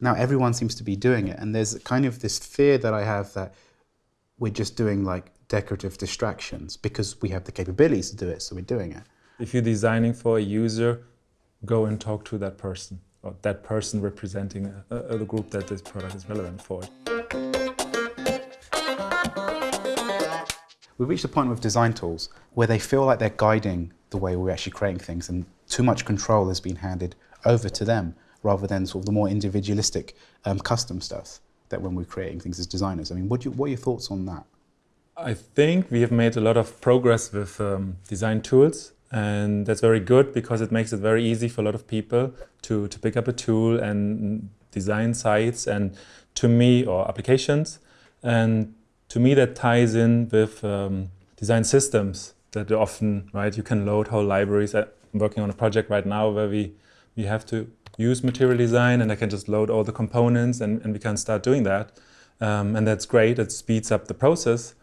now everyone seems to be doing it. And there's kind of this fear that I have that we're just doing like decorative distractions because we have the capabilities to do it, so we're doing it. If you're designing for a user, go and talk to that person or that person representing a, a, the group that this product is relevant for. We've reached a point with design tools where they feel like they're guiding the way we're actually creating things and too much control has been handed over to them rather than sort of the more individualistic um, custom stuff that when we're creating things as designers. I mean, what, you, what are your thoughts on that? I think we have made a lot of progress with um, design tools and that's very good because it makes it very easy for a lot of people to, to pick up a tool and design sites and to me, or applications. And to me that ties in with um, design systems that often, right, you can load whole libraries. I'm working on a project right now where we, we have to use material design and I can just load all the components and, and we can start doing that. Um, and that's great, it speeds up the process,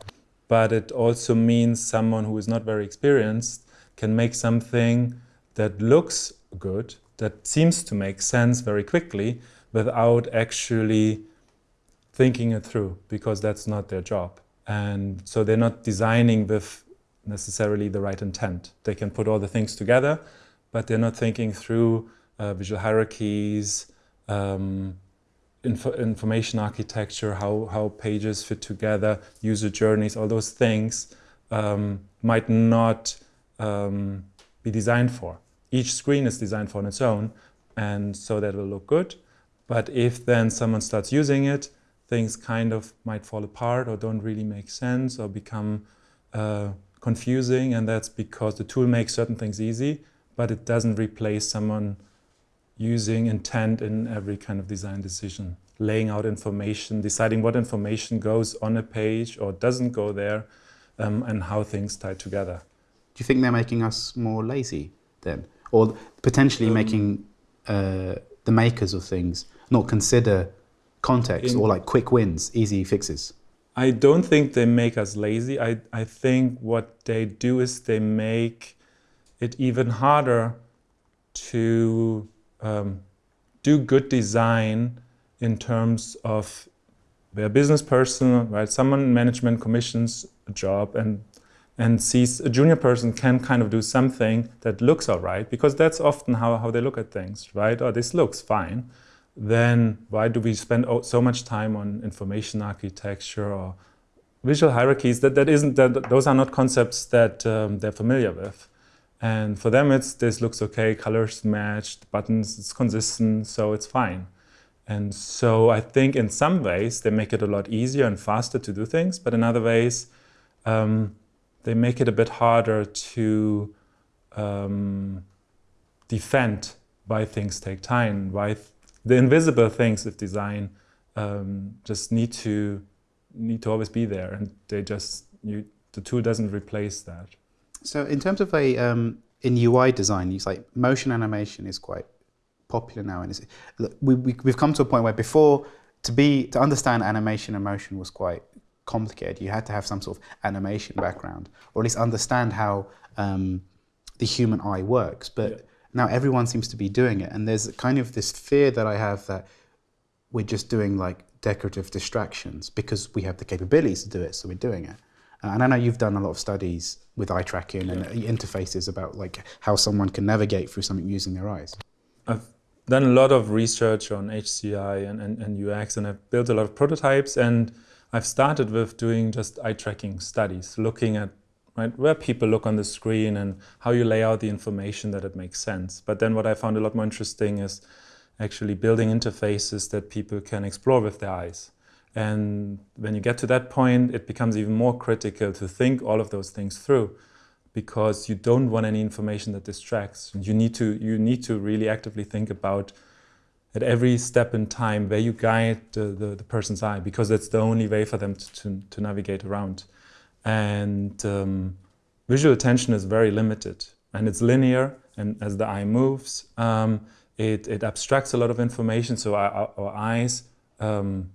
but it also means someone who is not very experienced can make something that looks good, that seems to make sense very quickly without actually thinking it through because that's not their job. And so they're not designing with necessarily the right intent. They can put all the things together, but they're not thinking through uh, visual hierarchies, um, info information architecture, how, how pages fit together, user journeys, all those things um, might not um, be designed for. Each screen is designed for on its own, and so that will look good. But if then someone starts using it, things kind of might fall apart or don't really make sense or become uh, confusing, and that's because the tool makes certain things easy, but it doesn't replace someone using intent in every kind of design decision, laying out information, deciding what information goes on a page or doesn't go there, um, and how things tie together. Do you think they're making us more lazy then? Or potentially um, making uh, the makers of things not consider context in, or like quick wins, easy fixes? I don't think they make us lazy. I, I think what they do is they make it even harder to um, do good design in terms of a business person, right? Someone management commissions a job and and sees a junior person can kind of do something that looks all right, because that's often how, how they look at things, right? Oh, this looks fine. Then why do we spend so much time on information architecture or visual hierarchies? That, that isn't, that, those are not concepts that um, they're familiar with. And for them, it's this looks okay, colors matched, buttons, it's consistent, so it's fine. And so I think in some ways they make it a lot easier and faster to do things, but in other ways um, they make it a bit harder to um, defend why things take time, why th the invisible things of design um, just need to need to always be there, and they just you, the tool doesn't replace that. So in terms of a um, in UI design, it's like motion animation is quite popular now, and we, we we've come to a point where before to be to understand animation and motion was quite complicated. You had to have some sort of animation background, or at least understand how um, the human eye works. But yeah. now everyone seems to be doing it, and there's kind of this fear that I have that we're just doing like decorative distractions because we have the capabilities to do it, so we're doing it. Uh, and I know you've done a lot of studies with eye tracking and interfaces about like how someone can navigate through something using their eyes. I've done a lot of research on HCI and, and, and UX and I've built a lot of prototypes and I've started with doing just eye tracking studies, looking at right, where people look on the screen and how you lay out the information that it makes sense. But then what I found a lot more interesting is actually building interfaces that people can explore with their eyes. And when you get to that point, it becomes even more critical to think all of those things through because you don't want any information that distracts. You need to, you need to really actively think about at every step in time where you guide the, the, the person's eye because that's the only way for them to, to, to navigate around. And um, visual attention is very limited and it's linear and as the eye moves, um, it, it abstracts a lot of information so our, our eyes um,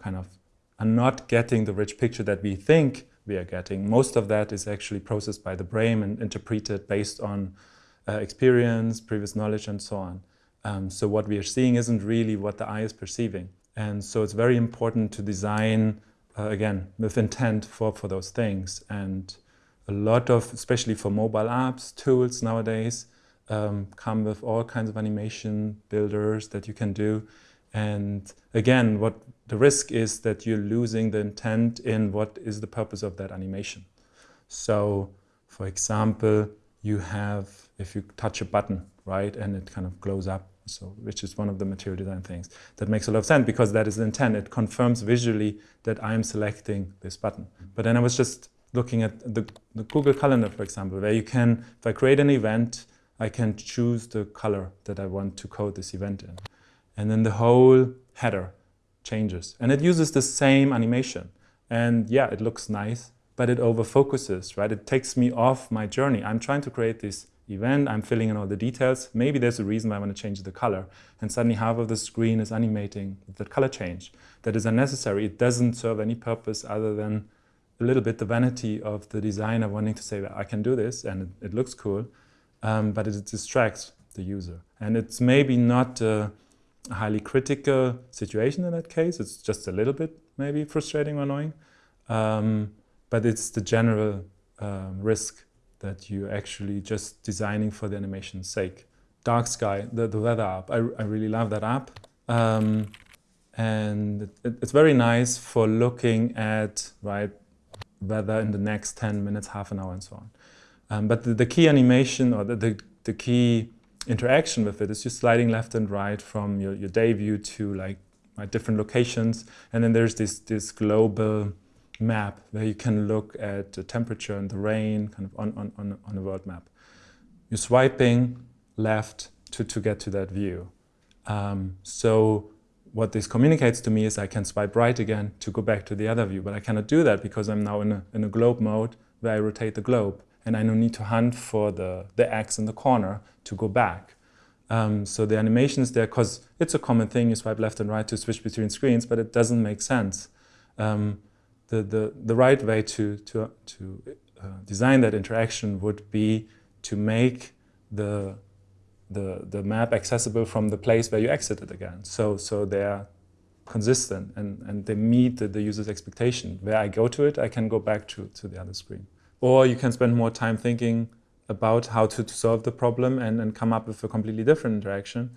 kind of are not getting the rich picture that we think we are getting. Most of that is actually processed by the brain and interpreted based on uh, experience, previous knowledge and so on. Um, so what we are seeing isn't really what the eye is perceiving. And so it's very important to design, uh, again, with intent for, for those things. And a lot of, especially for mobile apps, tools nowadays, um, come with all kinds of animation builders that you can do. And again, what the risk is that you're losing the intent in what is the purpose of that animation. So, for example, you have, if you touch a button, right, and it kind of glows up, so which is one of the material design things. That makes a lot of sense because that is the intent. It confirms visually that I am selecting this button. But then I was just looking at the, the Google Calendar, for example, where you can, if I create an event, I can choose the color that I want to code this event in. And then the whole header changes. And it uses the same animation. And yeah, it looks nice, but it over focuses, right? It takes me off my journey. I'm trying to create this event, I'm filling in all the details. Maybe there's a reason why I want to change the color. And suddenly half of the screen is animating that color change. That is unnecessary. It doesn't serve any purpose other than a little bit the vanity of the designer wanting to say, I can do this and it, it looks cool, um, but it distracts the user. And it's maybe not a highly critical situation in that case. It's just a little bit maybe frustrating or annoying. Um, but it's the general uh, risk that you're actually just designing for the animation's sake. Dark Sky, the, the weather app, I, I really love that app. Um, and it, it's very nice for looking at right weather in the next 10 minutes, half an hour, and so on. Um, but the, the, key animation or the, the, the, key interaction with it. It's just sliding left and right from your, your day view to like right, different locations. And then there's this, this global map where you can look at the temperature and the rain kind of on, on, on, on a world map. You're swiping left to, to get to that view. Um, so what this communicates to me is I can swipe right again to go back to the other view, but I cannot do that because I'm now in a, in a globe mode where I rotate the globe and I don't need to hunt for the, the X in the corner to go back. Um, so the animation is there because it's a common thing, you swipe left and right to switch between screens, but it doesn't make sense. Um, the, the, the right way to, to, to uh, design that interaction would be to make the, the, the map accessible from the place where you exited again. So, so they're consistent and, and they meet the, the user's expectation. Where I go to it, I can go back to, to the other screen. Or you can spend more time thinking about how to, to solve the problem and, and come up with a completely different interaction.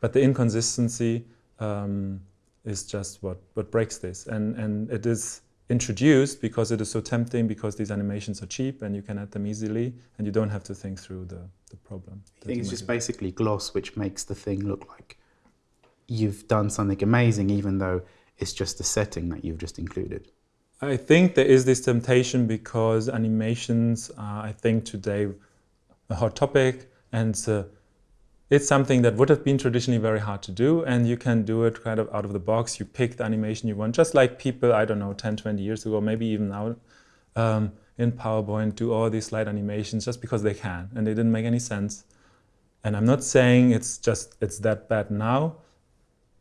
But the inconsistency um, is just what, what breaks this. And, and it is introduced because it is so tempting because these animations are cheap and you can add them easily and you don't have to think through the, the problem. I think it's just basically gloss which makes the thing look like you've done something amazing even though it's just the setting that you've just included. I think there is this temptation because animations are, I think, today a hot topic and it's something that would have been traditionally very hard to do and you can do it kind of out of the box. You pick the animation you want, just like people, I don't know, 10, 20 years ago, maybe even now, um, in PowerPoint do all these slide animations just because they can and they didn't make any sense. And I'm not saying it's just, it's that bad now,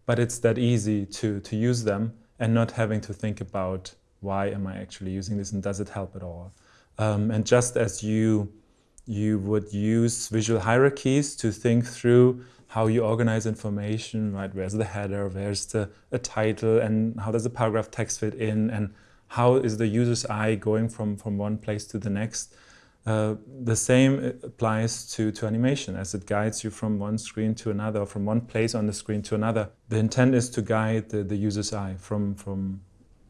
but it's that easy to, to use them and not having to think about why am I actually using this and does it help at all? Um, and just as you you would use visual hierarchies to think through how you organize information, right? Where's the header, where's the a title, and how does the paragraph text fit in, and how is the user's eye going from, from one place to the next. Uh, the same applies to, to animation as it guides you from one screen to another, or from one place on the screen to another. The intent is to guide the, the user's eye from, from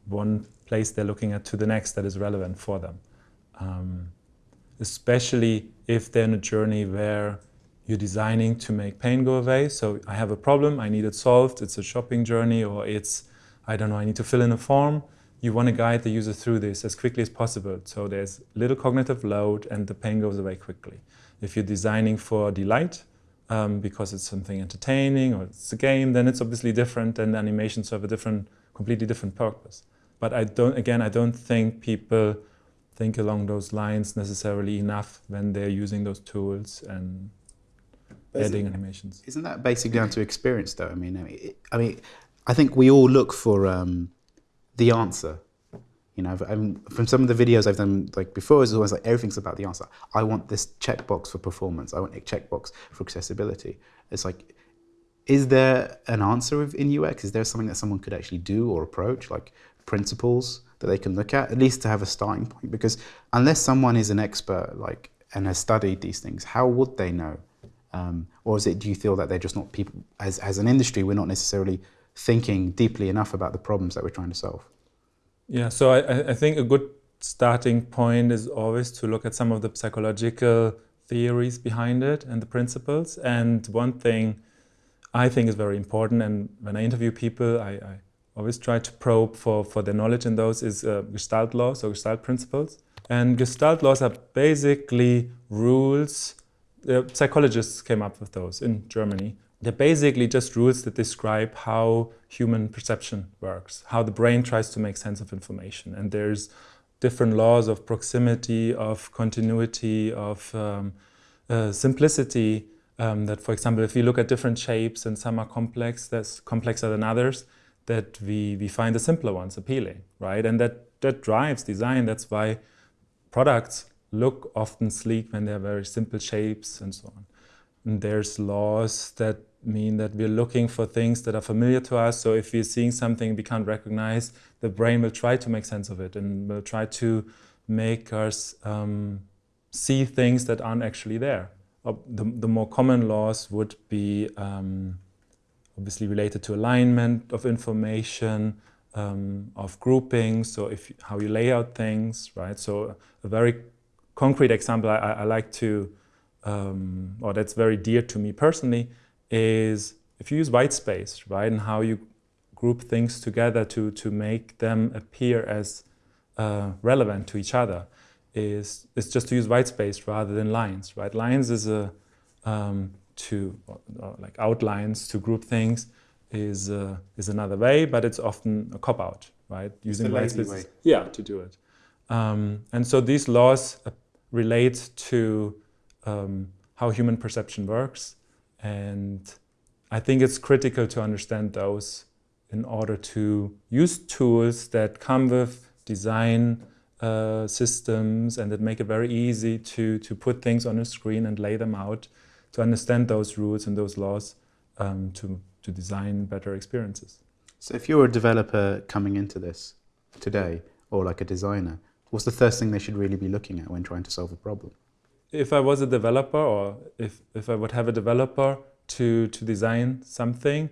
one place they're looking at to the next that is relevant for them. Um, especially if they're in a journey where you're designing to make pain go away. So I have a problem, I need it solved, it's a shopping journey or it's, I don't know, I need to fill in a form. You want to guide the user through this as quickly as possible. So there's little cognitive load and the pain goes away quickly. If you're designing for delight, um, because it's something entertaining or it's a game, then it's obviously different and animations serve a different, completely different purpose. But I don't, again, I don't think people think along those lines necessarily enough when they're using those tools and but adding animations. Isn't that basically down to experience, though? I mean, I mean, I, mean, I think we all look for um, the answer. You know, I'm, from some of the videos I've done like before, it's always like everything's about the answer. I want this checkbox for performance. I want a checkbox for accessibility. It's like is there an answer in UX? Is there something that someone could actually do or approach, like principles that they can look at, at least to have a starting point? Because unless someone is an expert, like and has studied these things, how would they know? Um, or is it? Do you feel that they're just not people? As as an industry, we're not necessarily thinking deeply enough about the problems that we're trying to solve. Yeah. So I, I think a good starting point is always to look at some of the psychological theories behind it and the principles. And one thing I think is very important, and when I interview people, I, I always try to probe for, for their knowledge in those, is uh, Gestalt laws or Gestalt principles. And Gestalt laws are basically rules, uh, psychologists came up with those in Germany. They're basically just rules that describe how human perception works, how the brain tries to make sense of information. And there's different laws of proximity, of continuity, of um, uh, simplicity. Um, that, for example, if you look at different shapes and some are complex, that's complexer than others, that we, we find the simpler ones appealing, right? And that, that drives design. That's why products look often sleek when they're very simple shapes and so on. And there's laws that mean that we're looking for things that are familiar to us. So if we're seeing something we can't recognize, the brain will try to make sense of it and will try to make us um, see things that aren't actually there. The, the, more common laws would be um, obviously related to alignment of information, um, of grouping, so if how you lay out things, right? So a very concrete example I, I like to, um, or that's very dear to me personally, is if you use white space, right, and how you group things together to, to make them appear as uh, relevant to each other, is, is just to use white space rather than lines, right? Lines is a, um, to, or like outlines to group things is, uh, is another way, but it's often a cop-out, right? Using space. Way. Yeah, to do it. Um, and so these laws uh, relate to um, how human perception works and I think it's critical to understand those in order to use tools that come with design uh, systems and that make it very easy to, to put things on a screen and lay them out, to understand those rules and those laws um, to, to design better experiences. So if you're a developer coming into this today, or like a designer, what's the first thing they should really be looking at when trying to solve a problem? if I was a developer or if, if I would have a developer to, to design something,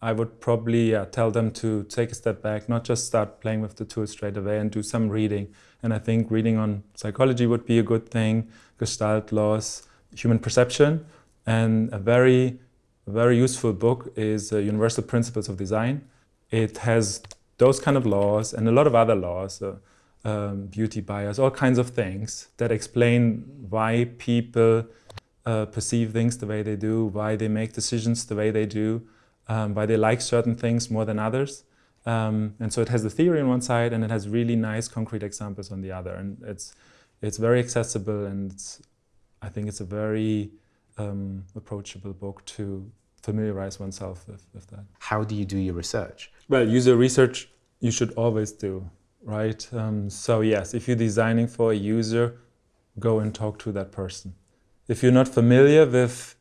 I would probably tell them to take a step back, not just start playing with the tool straight away and do some reading. And I think reading on psychology would be a good thing, Gestalt laws, human perception. And a very, very useful book is uh, Universal Principles of Design. It has those kind of laws and a lot of other laws. Uh, um, beauty bias, all kinds of things that explain why people uh, perceive things the way they do, why they make decisions the way they do, um, why they like certain things more than others. Um, and so it has the theory on one side and it has really nice concrete examples on the other. And it's, it's very accessible and I think it's a very um, approachable book to familiarize oneself with, with that. How do you do your research? Well, user research you should always do right? Um, so yes, if you're designing for a user, go and talk to that person. If you're not familiar with,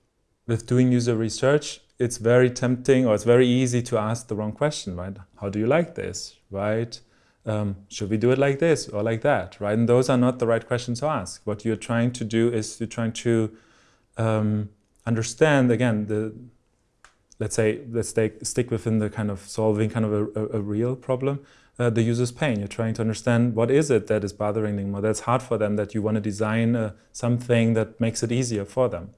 with doing user research, it's very tempting or it's very easy to ask the wrong question, right? How do you like this, right? Um, should we do it like this or like that, right? And those are not the right questions to ask. What you're trying to do is you're trying to um, understand, again, the let's say, let's take, stick within the kind of solving kind of a, a, a real problem uh, the user's pain. You're trying to understand what is it that is bothering them or that's hard for them that you want to design uh, something that makes it easier for them.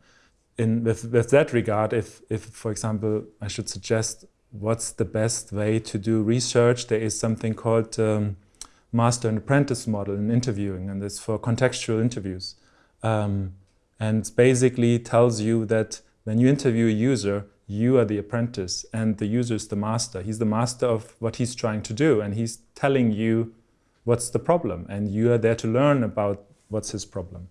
In, with, with that regard, if, if, for example, I should suggest what's the best way to do research, there is something called um, master and apprentice model in interviewing, and it's for contextual interviews. Um, and basically tells you that when you interview a user, you are the apprentice and the user is the master. He's the master of what he's trying to do and he's telling you what's the problem and you are there to learn about what's his problem.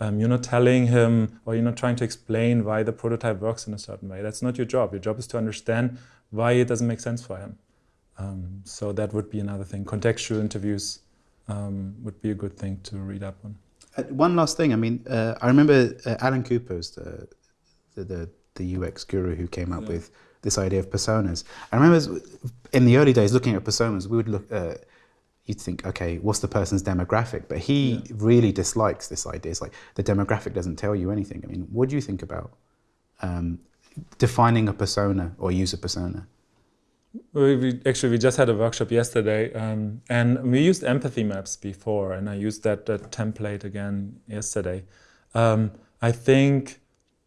Um, you're not telling him or you're not trying to explain why the prototype works in a certain way. That's not your job. Your job is to understand why it doesn't make sense for him. Um, so that would be another thing. Contextual interviews um, would be a good thing to read up on. Uh, one last thing. I mean, uh, I remember uh, Alan Cooper's the, the, the the UX guru who came up yeah. with this idea of personas. I remember in the early days looking at personas, we would look. Uh, you'd think, okay, what's the person's demographic? But he yeah. really dislikes this idea. It's like the demographic doesn't tell you anything. I mean, what do you think about um, defining a persona or user persona? We, we, actually we just had a workshop yesterday, um, and we used empathy maps before, and I used that, that template again yesterday. Um, I think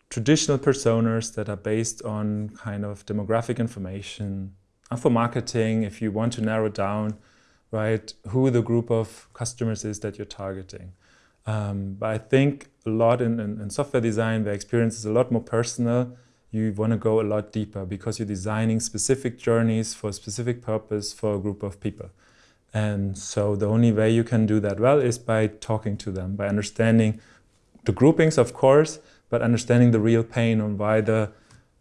traditional personas that are based on kind of demographic information are for marketing. If you want to narrow down, right, who the group of customers is that you're targeting. Um, but I think a lot in, in, in software design, the experience is a lot more personal you want to go a lot deeper because you're designing specific journeys for a specific purpose for a group of people. And so the only way you can do that well is by talking to them, by understanding the groupings, of course, but understanding the real pain on why the,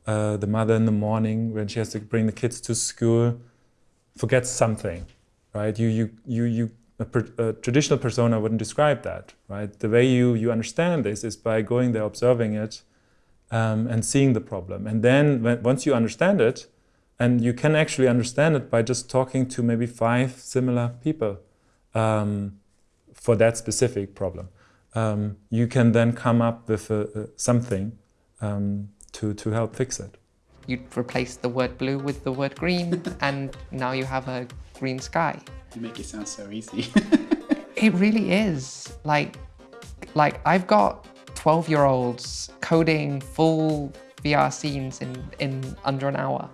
uh, the mother in the morning, when she has to bring the kids to school, forgets something, right? You, you, you, you, a, a traditional persona wouldn't describe that, right? The way you, you understand this is by going there, observing it, um, and seeing the problem. And then when, once you understand it, and you can actually understand it by just talking to maybe five similar people um, for that specific problem. Um, you can then come up with a, a something um, to, to help fix it. You replace the word blue with the word green, and now you have a green sky. You make it sound so easy. it really is. Like, like I've got 12 year olds coding full VR scenes in, in under an hour.